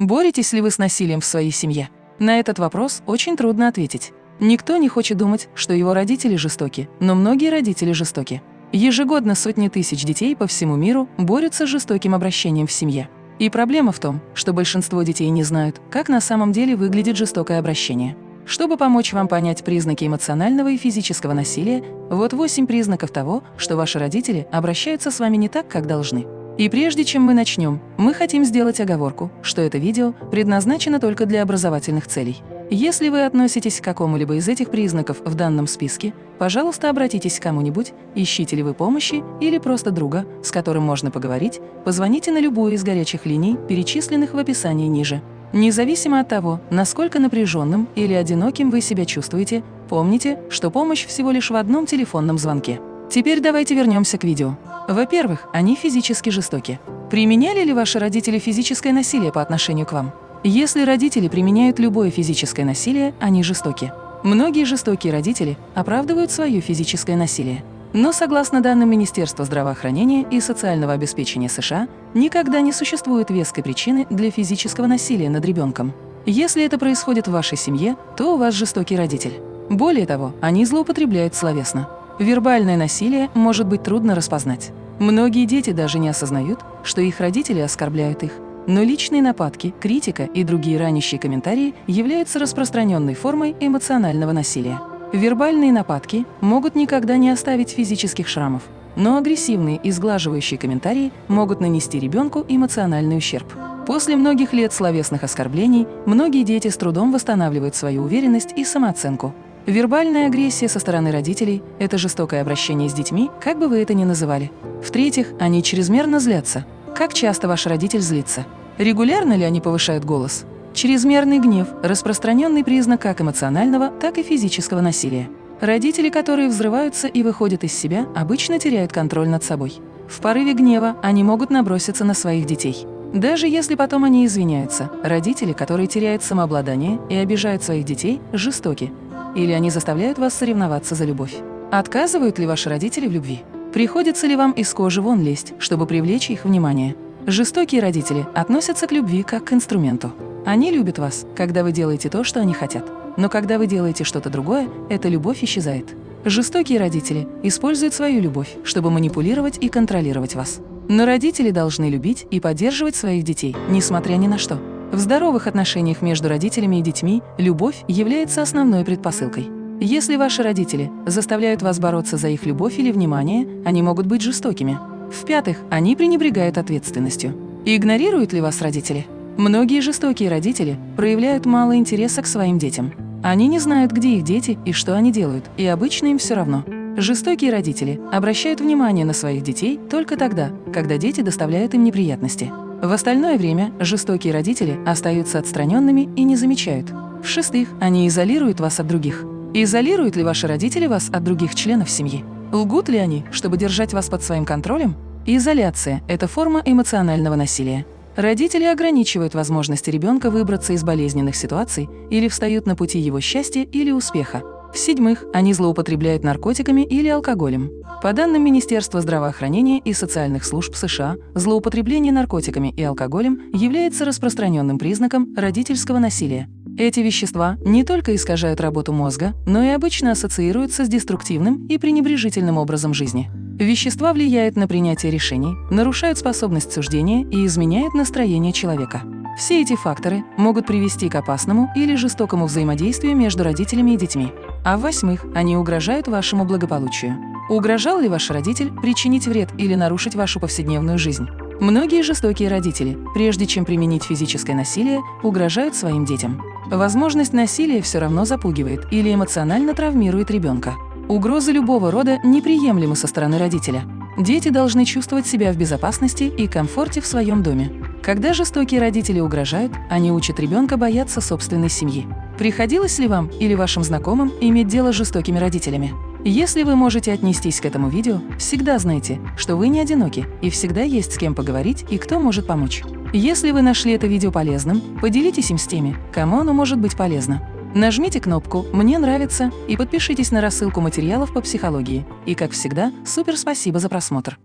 Боретесь ли вы с насилием в своей семье? На этот вопрос очень трудно ответить. Никто не хочет думать, что его родители жестоки, но многие родители жестоки. Ежегодно сотни тысяч детей по всему миру борются с жестоким обращением в семье. И проблема в том, что большинство детей не знают, как на самом деле выглядит жестокое обращение. Чтобы помочь вам понять признаки эмоционального и физического насилия, вот 8 признаков того, что ваши родители обращаются с вами не так, как должны. И прежде чем мы начнем, мы хотим сделать оговорку, что это видео предназначено только для образовательных целей. Если вы относитесь к какому-либо из этих признаков в данном списке, пожалуйста, обратитесь к кому-нибудь, ищите ли вы помощи или просто друга, с которым можно поговорить, позвоните на любую из горячих линий, перечисленных в описании ниже. Независимо от того, насколько напряженным или одиноким вы себя чувствуете, помните, что помощь всего лишь в одном телефонном звонке. Теперь давайте вернемся к видео. Во-первых, они физически жестоки. Применяли ли ваши родители физическое насилие по отношению к вам? Если родители применяют любое физическое насилие, они жестоки. Многие жестокие родители оправдывают свое физическое насилие. Но согласно данным Министерства здравоохранения и социального обеспечения США, никогда не существует веской причины для физического насилия над ребенком. Если это происходит в вашей семье, то у вас жестокий родитель. Более того, они злоупотребляют словесно. Вербальное насилие может быть трудно распознать. Многие дети даже не осознают, что их родители оскорбляют их, но личные нападки, критика и другие ранящие комментарии являются распространенной формой эмоционального насилия. Вербальные нападки могут никогда не оставить физических шрамов, но агрессивные и сглаживающие комментарии могут нанести ребенку эмоциональный ущерб. После многих лет словесных оскорблений многие дети с трудом восстанавливают свою уверенность и самооценку. Вербальная агрессия со стороны родителей – это жестокое обращение с детьми, как бы вы это ни называли. В-третьих, они чрезмерно злятся. Как часто ваш родитель злится? Регулярно ли они повышают голос? Чрезмерный гнев – распространенный признак как эмоционального, так и физического насилия. Родители, которые взрываются и выходят из себя, обычно теряют контроль над собой. В порыве гнева они могут наброситься на своих детей. Даже если потом они извиняются, родители, которые теряют самообладание и обижают своих детей, жестоки. Или они заставляют вас соревноваться за любовь. Отказывают ли ваши родители в любви? Приходится ли вам из кожи вон лезть, чтобы привлечь их внимание? Жестокие родители относятся к любви как к инструменту. Они любят вас, когда вы делаете то, что они хотят. Но когда вы делаете что-то другое, эта любовь исчезает. Жестокие родители используют свою любовь, чтобы манипулировать и контролировать вас. Но родители должны любить и поддерживать своих детей, несмотря ни на что. В здоровых отношениях между родителями и детьми любовь является основной предпосылкой. Если ваши родители заставляют вас бороться за их любовь или внимание, они могут быть жестокими. В-пятых, они пренебрегают ответственностью. Игнорируют ли вас родители? Многие жестокие родители проявляют мало интереса к своим детям. Они не знают, где их дети и что они делают, и обычно им все равно. Жестокие родители обращают внимание на своих детей только тогда, когда дети доставляют им неприятности. В остальное время жестокие родители остаются отстраненными и не замечают. В-шестых, они изолируют вас от других. Изолируют ли ваши родители вас от других членов семьи? Лгут ли они, чтобы держать вас под своим контролем? Изоляция – это форма эмоционального насилия. Родители ограничивают возможности ребенка выбраться из болезненных ситуаций или встают на пути его счастья или успеха. В-седьмых, они злоупотребляют наркотиками или алкоголем. По данным Министерства здравоохранения и социальных служб США, злоупотребление наркотиками и алкоголем является распространенным признаком родительского насилия. Эти вещества не только искажают работу мозга, но и обычно ассоциируются с деструктивным и пренебрежительным образом жизни. Вещества влияют на принятие решений, нарушают способность суждения и изменяют настроение человека. Все эти факторы могут привести к опасному или жестокому взаимодействию между родителями и детьми. А в-восьмых, они угрожают вашему благополучию. Угрожал ли ваш родитель причинить вред или нарушить вашу повседневную жизнь? Многие жестокие родители, прежде чем применить физическое насилие, угрожают своим детям. Возможность насилия все равно запугивает или эмоционально травмирует ребенка. Угрозы любого рода неприемлемы со стороны родителя. Дети должны чувствовать себя в безопасности и комфорте в своем доме. Когда жестокие родители угрожают, они учат ребенка бояться собственной семьи. Приходилось ли вам или вашим знакомым иметь дело с жестокими родителями? Если вы можете отнестись к этому видео, всегда знайте, что вы не одиноки и всегда есть с кем поговорить и кто может помочь. Если вы нашли это видео полезным, поделитесь им с теми, кому оно может быть полезно. Нажмите кнопку «Мне нравится» и подпишитесь на рассылку материалов по психологии. И, как всегда, супер спасибо за просмотр!